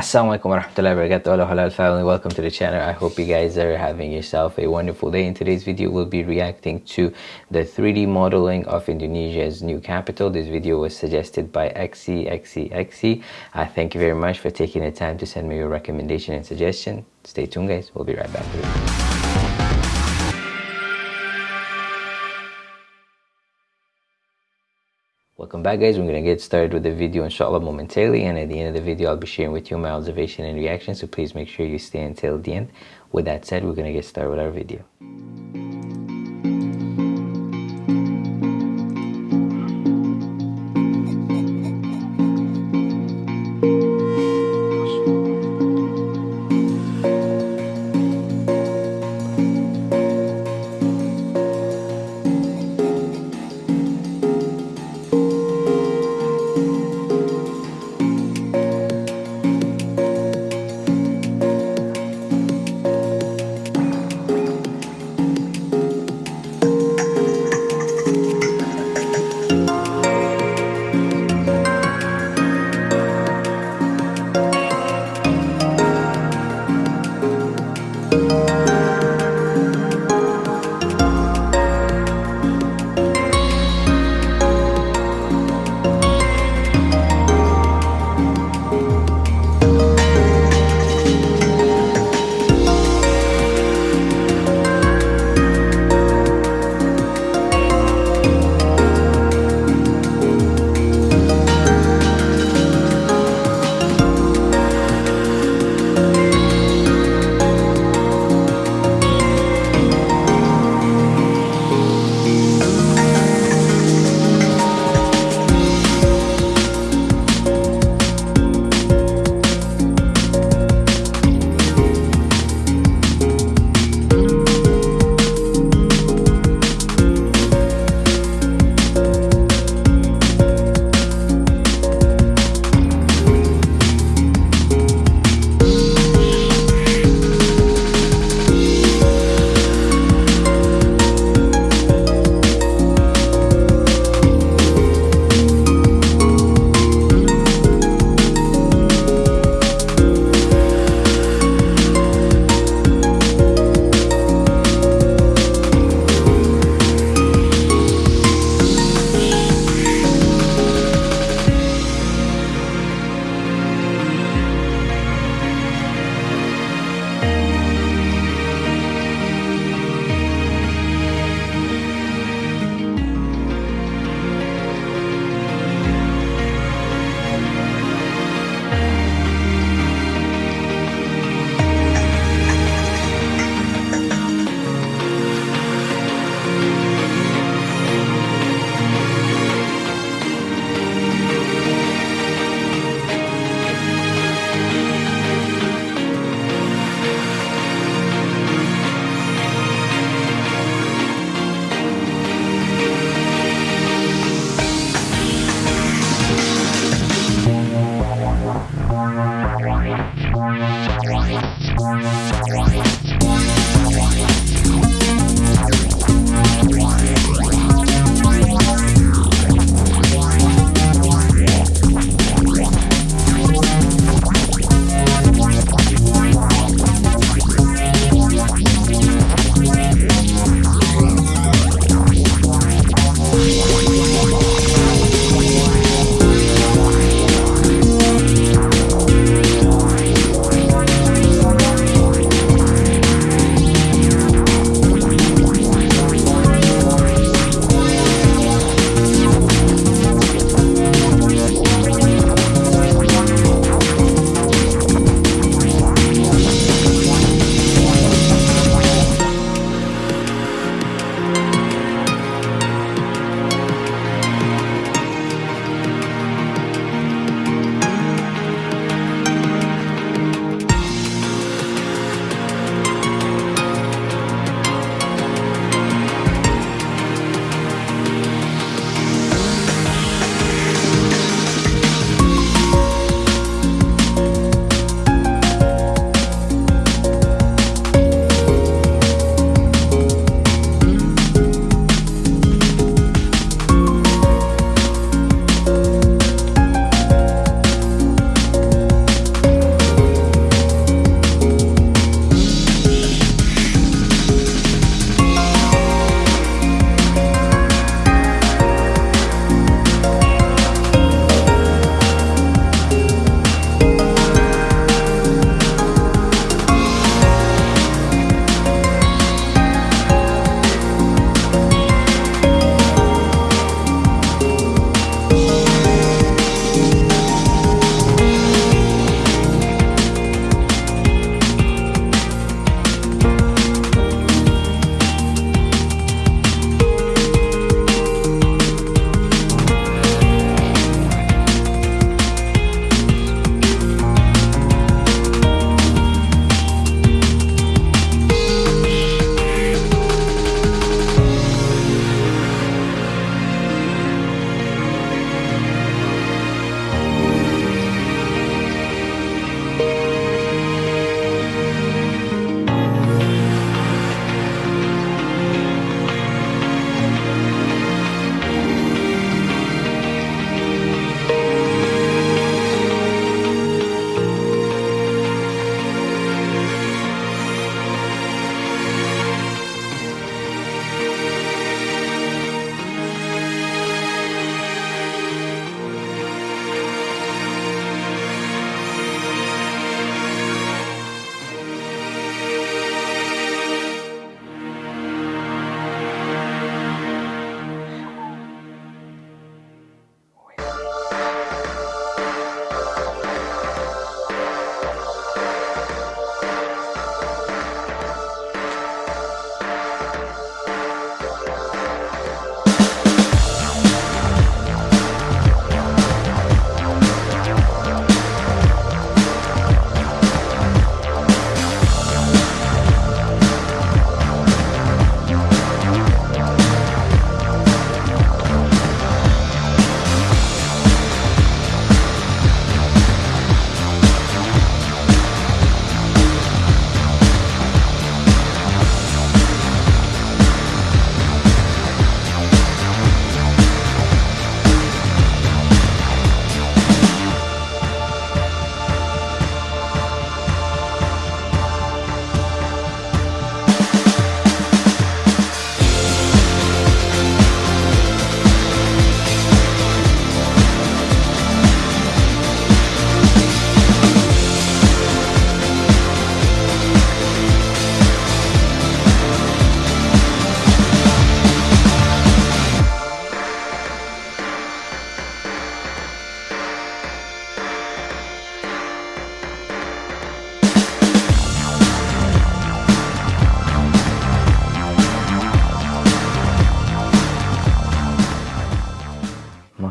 Assalamualaikum warahmatullahi wabarakatuh. Hello halal family. Welcome to the channel. I hope you guys are having yourself a wonderful day. In today's video we'll be reacting to the 3d modeling of Indonesia's new capital. This video was suggested by XCXCXC I uh, thank you very much for taking the time to send me your recommendation and suggestion. Stay tuned guys. We'll be right back Welcome back guys, we're to get started with the video inshallah momentarily and at the end of the video I'll be sharing with you my observation and reaction so please make sure you stay until the end. With that said, we're to get started with our video.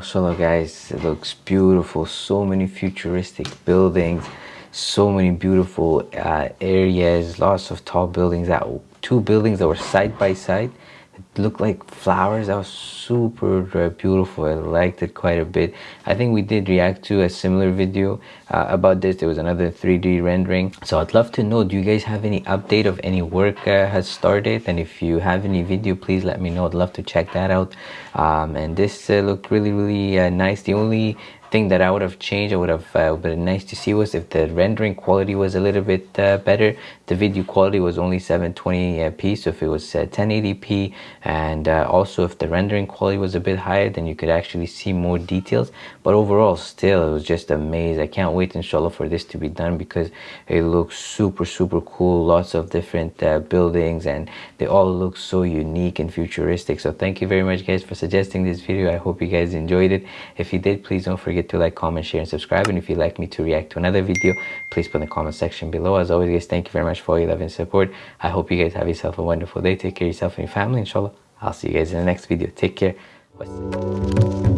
Mashallah guys. It looks beautiful. So many futuristic buildings. So many beautiful uh, areas. Lots of tall buildings that two buildings that were side by side it looked like flowers. That was super uh, beautiful. I liked it quite a bit. I think we did react to a similar video uh, about this. There was another 3d rendering. So i'd love to know do you guys have any update of any work uh, has started? And if you have any video please let me know. I'd love to check that out. Um, and this uh, looked really really uh, nice. The only thing that I would have changed, I would have uh, been nice to see was if the rendering quality was a little bit uh, better. The video quality was only 720p, so if it was uh, 1080p, and uh, also if the rendering quality was a bit higher, then you could actually see more details. But overall, still, it was just amazing. I can't wait, inshallah, for this to be done because it looks super, super cool. Lots of different uh, buildings, and they all look so unique and futuristic. So thank you very much, guys, for suggesting this video. I hope you guys enjoyed it. If you did, please don't forget forget to like, comment, share, and subscribe. And if you'd like me to react to another video, please put in the comment section below. As always, guys, thank you very much for all your love and support. I hope you guys have yourself a wonderful day. Take care of yourself and your family, inshallah. I'll see you guys in the next video. Take care. Bye.